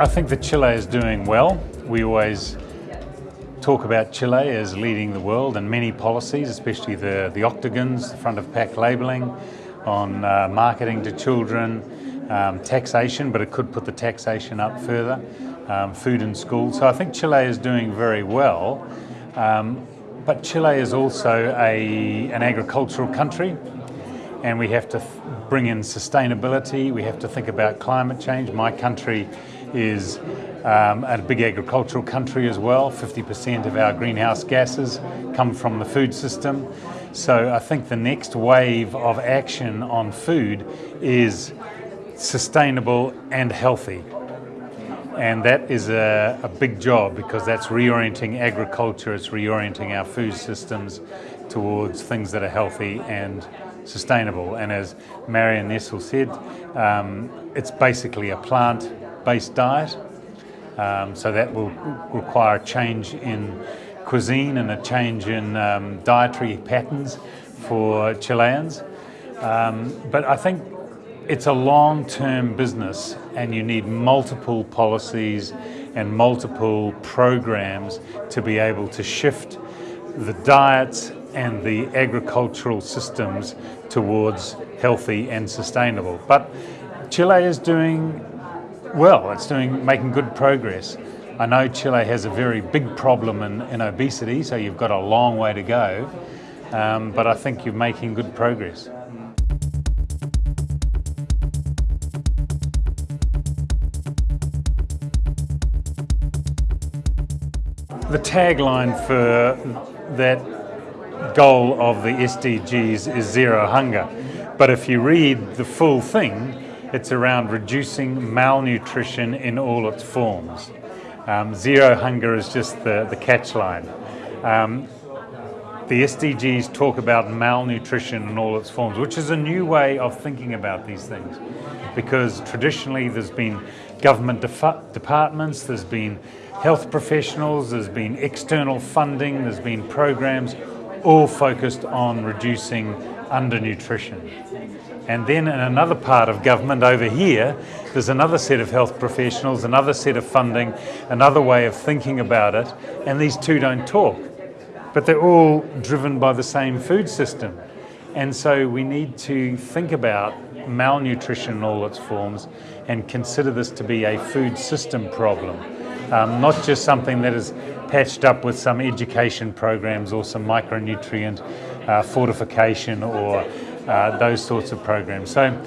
I think that Chile is doing well. We always talk about Chile as leading the world in many policies, especially the, the octagons, the front of pack labelling, on uh, marketing to children, um, taxation, but it could put the taxation up further, um, food in school. So I think Chile is doing very well. Um, but Chile is also a, an agricultural country and we have to bring in sustainability, we have to think about climate change. My country is um, a big agricultural country as well. 50% of our greenhouse gases come from the food system. So I think the next wave of action on food is sustainable and healthy. And that is a, a, big job because that's reorienting agriculture, it's reorienting our food systems towards things that are healthy and sustainable. And as Marion Nestle said, um, it's basically a plant-based diet. Um, so that will require a change in cuisine and a change in um, dietary patterns for Chileans. Um, but I think it's a long-term business and you need multiple policies and multiple programs to be able to shift the diets and the agricultural systems towards healthy and sustainable. But Chile is doing well, it's doing making good progress. I know Chile has a very big problem in, in obesity, so you've got a long way to go, um, but I think you're making good progress. The tagline for that goal of the SDGs is zero hunger. But if you read the full thing, it's around reducing malnutrition in all its forms. Um, zero hunger is just the, the catch line. Um, the SDGs talk about malnutrition in all its forms, which is a new way of thinking about these things. Because traditionally there's been government departments, there's been health professionals, there's been external funding, there's been programs all focused on reducing undernutrition. And then in another part of government over here, there's another set of health professionals, another set of funding, another way of thinking about it, and these two don't talk. But they're all driven by the same food system. And so we need to think about malnutrition in all its forms and consider this to be a food system problem, um, not just something that is patched up with some education programs or some micronutrient uh, fortification or uh, those sorts of programs. So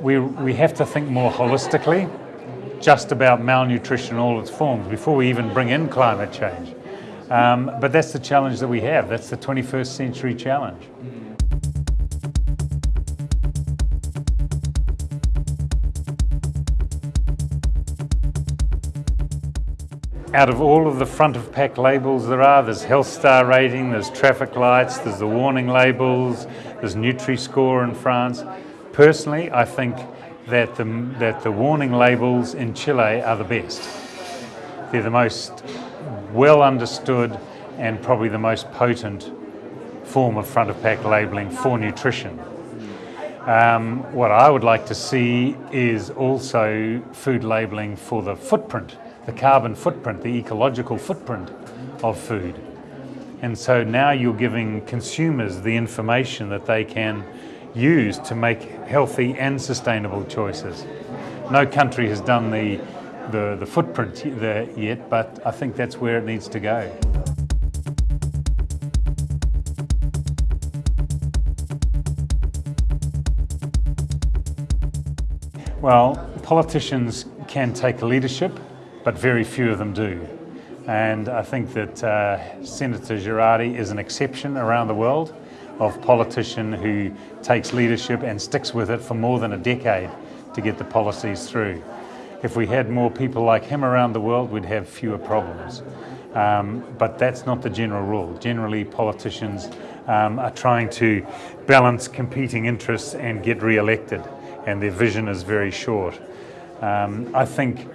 we, we have to think more holistically just about malnutrition in all its forms before we even bring in climate change. Um, but that's the challenge that we have. That's the 21st century challenge. Out of all of the front of pack labels there are, there's health star rating, there's traffic lights, there's the warning labels, there's Nutri-Score in France. Personally, I think that the, that the warning labels in Chile are the best. They're the most well understood and probably the most potent form of front of pack labelling for nutrition. Um, what I would like to see is also food labelling for the footprint the carbon footprint, the ecological footprint of food. And so now you're giving consumers the information that they can use to make healthy and sustainable choices. No country has done the, the, the footprint there yet, but I think that's where it needs to go. Well, politicians can take leadership but very few of them do. And I think that uh, Senator Girardi is an exception around the world of politician who takes leadership and sticks with it for more than a decade to get the policies through. If we had more people like him around the world, we'd have fewer problems. Um, but that's not the general rule. Generally, politicians um, are trying to balance competing interests and get re-elected, and their vision is very short. Um, I think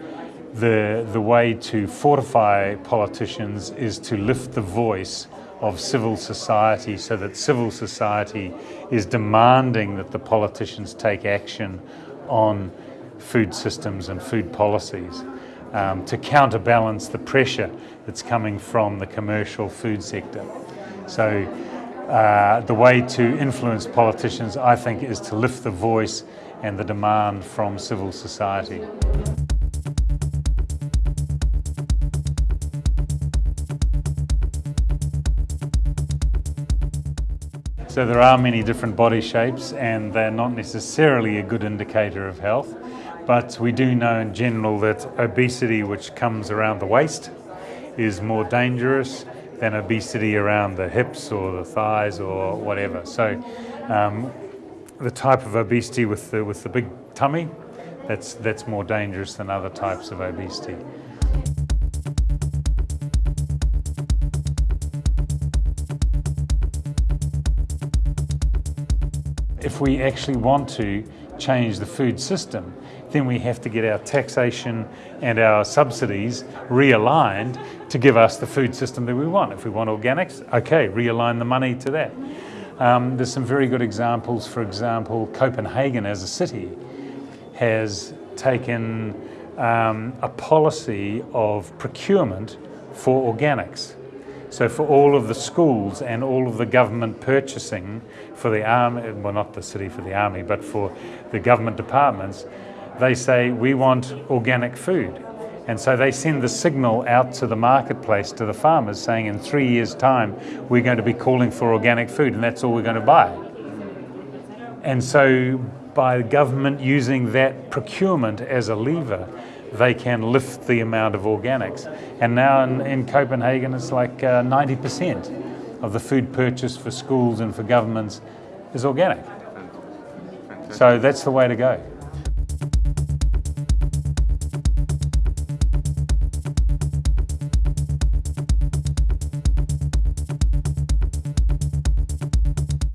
the, the way to fortify politicians is to lift the voice of civil society so that civil society is demanding that the politicians take action on food systems and food policies. um, to counterbalance the pressure that's coming from the commercial food sector. So uh, the way to influence politicians, I think, is to lift the voice and the demand from civil society. So there are many different body shapes and they're not necessarily a good indicator of health, but we do know in general that obesity which comes around the waist is more dangerous than obesity around the hips or the thighs or whatever. So um, the type of obesity with the, with the big tummy, that's, that's more dangerous than other types of obesity. If we actually want to change the food system, then we have to get our taxation and our subsidies realigned to give us the food system that we want. If we want organics, okay, realign the money to that. Um, there's some very good examples. For example, Copenhagen as a city has taken um, a policy of procurement for organics. So for all of the schools and all of the government purchasing for the army, well not the city for the army, but for the government departments, they say we want organic food. And so they send the signal out to the marketplace, to the farmers, saying in three years' time, we're going to be calling for organic food and that's all we're going to buy. And so by the government using that procurement as a lever, they can lift the amount of organics. And now in, in Copenhagen, it's like uh, 90% of the food purchase for schools and for governments is organic. So that's the way to go.